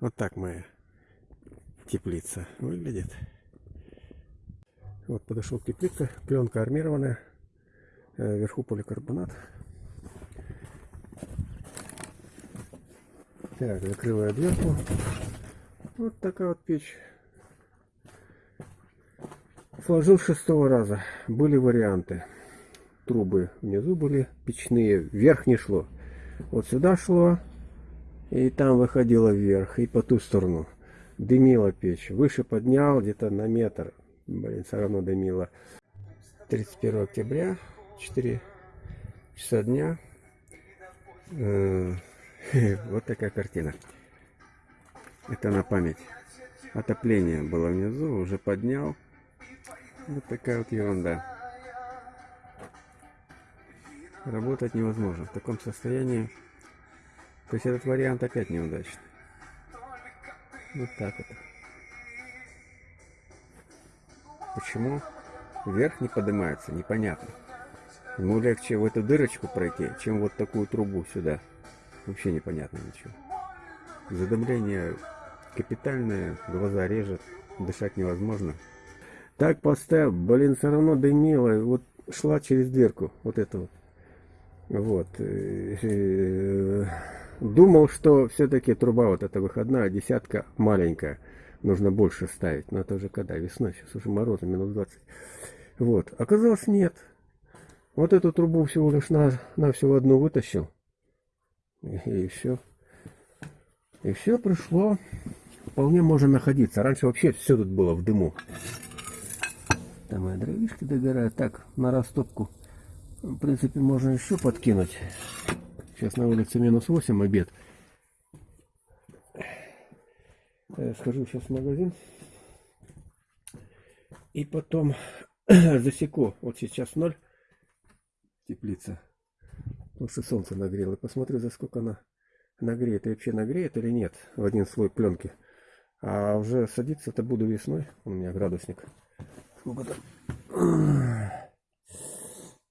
Вот так моя теплица выглядит. Вот подошел к теплице, пленка армированная, э, вверху поликарбонат. Так, закрываю дверку. Вот такая вот печь. Сложил шестого раза. Были варианты. Трубы внизу были печные, вверх не шло. Вот сюда шло, и там выходило вверх, и по ту сторону. Дымила печь. Выше поднял где-то на метр. Блин, все равно дымило. 31 октября, 4 часа дня. Э, вот такая картина. Это на память. Отопление было внизу, уже поднял. Вот такая вот ерунда. Работать невозможно. В таком состоянии. То есть этот вариант опять неудачный. Вот так вот. Почему вверх не поднимается, непонятно. Ему легче в эту дырочку пройти, чем вот такую трубу сюда. Вообще непонятно ничего. Задымление капитальное, глаза режет, дышать невозможно. Так поставил, блин, все равно дымило, вот шла через дверку, вот это вот. Вот. Думал, что все-таки труба вот эта выходная, десятка маленькая. Нужно больше ставить. Но это уже когда? Весной. Сейчас уже морозы, минус 20. Вот. Оказалось, нет. Вот эту трубу всего лишь на, на всего одну вытащил. И, и все. И все пришло. Вполне можно находиться. Раньше вообще все тут было в дыму. Там мои дровишки догорают. Так, на растопку. В принципе, можно еще подкинуть. Сейчас на улице минус 8 обед. Э, схожу сейчас в магазин. И потом засеку. Вот сейчас 0 теплица. Потому что солнце нагрело. Посмотрю, за сколько она нагреет. И вообще нагреет или нет в один слой пленки. А уже садиться-то буду весной. У меня градусник. Сколько там?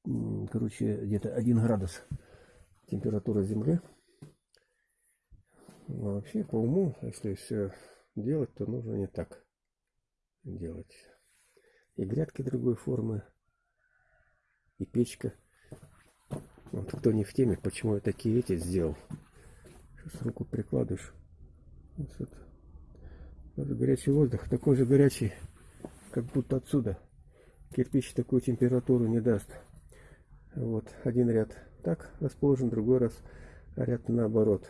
Короче, где-то 1 градус температура Земли. А вообще, по уму, если все делать, то нужно не так делать. И грядки другой формы, и печка. Вот кто не в теме, почему я такие эти сделал. Сейчас руку прикладываешь. Вот, вот горячий воздух, такой же горячий, как будто отсюда. Кирпич такую температуру не даст. Вот, один ряд так расположен, другой раз ряд наоборот.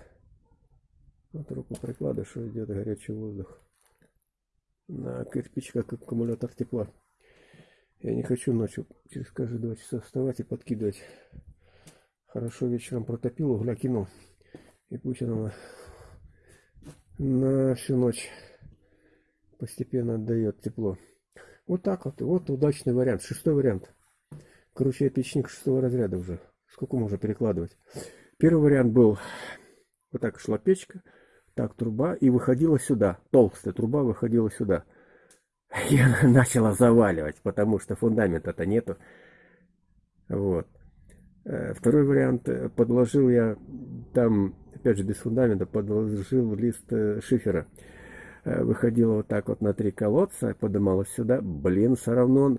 Вот руку прикладываешь, идет горячий воздух. На кирпич как аккумулятор тепла. Я не хочу ночью через каждые два часа вставать и подкидывать. Хорошо вечером протопил, угля кинул. И пусть оно на всю ночь постепенно отдает тепло. Вот так вот. Вот удачный вариант. Шестой вариант. Короче, печник шестого разряда уже. Сколько можно перекладывать? Первый вариант был, вот так шла печка, так труба, и выходила сюда. Толстая труба выходила сюда. Я начала заваливать, потому что фундамента-то нету. Вот. Э, второй вариант, э, подложил я там, опять же без фундамента, подложил лист э, шифера. Выходила вот так вот на три колодца, подымалась сюда. Блин, все равно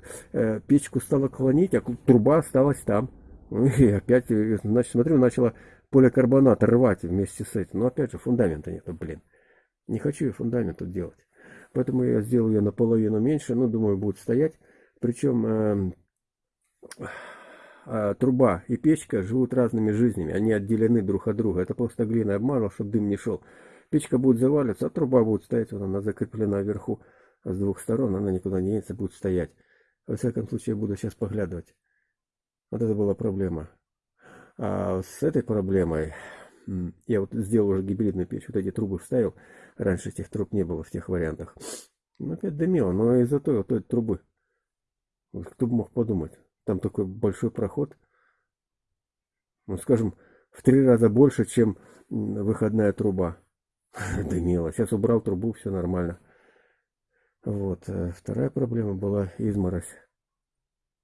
печку стала клонить, а труба осталась там. И опять, э, значит, смотрю, начала поликарбонат рвать вместе с этим. Но опять же, фундамента нету, блин. Не хочу я фундамент тут делать. Поэтому я сделал ее наполовину меньше. Ну, думаю, будет стоять. Причем э, э, труба и печка живут разными жизнями. Они отделены друг от друга. Это просто глина обманул, чтобы дым не шел. Печка будет заваливаться, а труба будет стоять. Вот она закреплена вверху с двух сторон. Она никуда не денется, будет стоять. Во всяком случае, я буду сейчас поглядывать. Вот это была проблема. А с этой проблемой я вот сделал уже гибридную печь, вот эти трубы вставил. Раньше этих труб не было в тех вариантах. Ну, опять дымило, но из-за той, вот той трубы. Вот кто бы мог подумать. Там такой большой проход. Ну, скажем, в три раза больше, чем выходная труба. Дымило. Сейчас убрал трубу, все нормально. Вот. Э, вторая проблема была изморозь.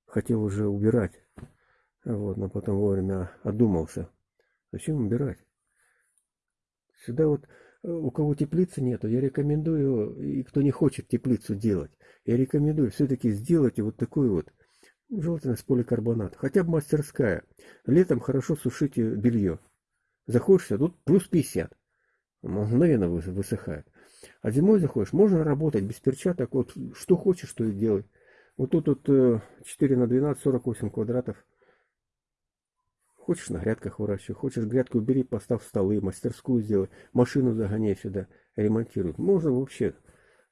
Хотел уже убирать. Вот, но потом вовремя одумался. Зачем убирать? Сюда вот у кого теплицы нету, я рекомендую, и кто не хочет теплицу делать, я рекомендую все-таки сделать вот такую вот, желательно с поликарбоната, хотя бы мастерская. Летом хорошо сушите белье. Заходишь, а тут плюс 50. Мгновенно высыхает. А зимой заходишь, можно работать без перчаток, вот что хочешь, что и делай. Вот тут вот 4 на 12, 48 квадратов. Хочешь на грядках выращивай, хочешь грядку убери, поставь столы, мастерскую сделай, машину загоняй сюда, ремонтируй. Можно вообще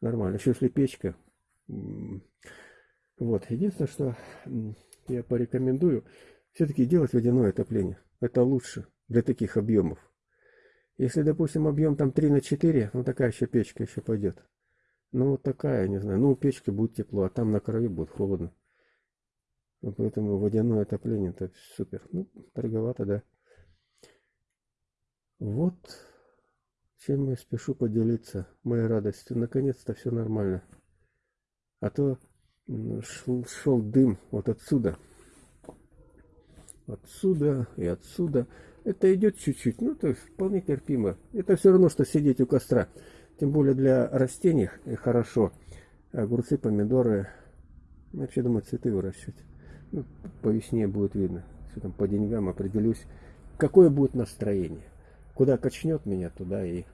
нормально. Еще если печка. Вот. Единственное, что я порекомендую, все-таки делать водяное отопление. Это лучше для таких объемов. Если, допустим, объем там 3 на 4, ну такая еще печка еще пойдет. Ну вот такая, не знаю. Ну у печки будет тепло, а там на краю будет холодно. Поэтому водяное отопление это супер. Ну, дороговато, да. Вот чем я спешу поделиться моей радостью. Наконец-то все нормально. А то шел, шел дым вот отсюда. Отсюда и отсюда. Это идет чуть-чуть, ну то есть вполне терпимо. Это все равно, что сидеть у костра. Тем более для растений хорошо. Огурцы, помидоры. Вообще думаю, цветы выращивать. Ну, по весне будет видно. Все там по деньгам определюсь. Какое будет настроение. Куда качнет меня, туда и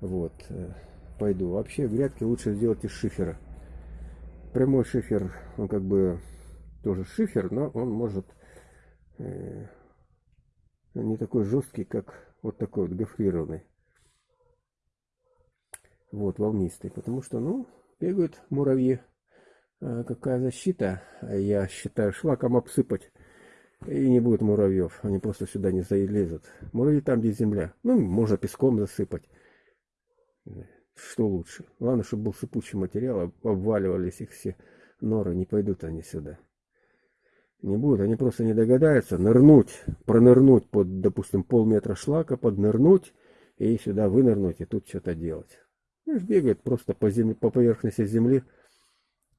вот э, пойду. Вообще грядки лучше сделать из шифера. Прямой шифер, он как бы тоже шифер, но он может э, не такой жесткий, как вот такой вот гофрированный. Вот, волнистый. Потому что, ну, бегают муравьи. А какая защита? Я считаю, шлаком обсыпать. И не будет муравьев. Они просто сюда не залезут. Муравьи там, где земля. Ну, можно песком засыпать. Что лучше? Главное, чтобы был сыпучий материал, обваливались их все норы, не пойдут они сюда. Не будут, они просто не догадаются нырнуть, пронырнуть под, допустим, полметра шлака, поднырнуть и сюда вынырнуть и тут что-то делать. Бегает просто по, земле, по поверхности земли,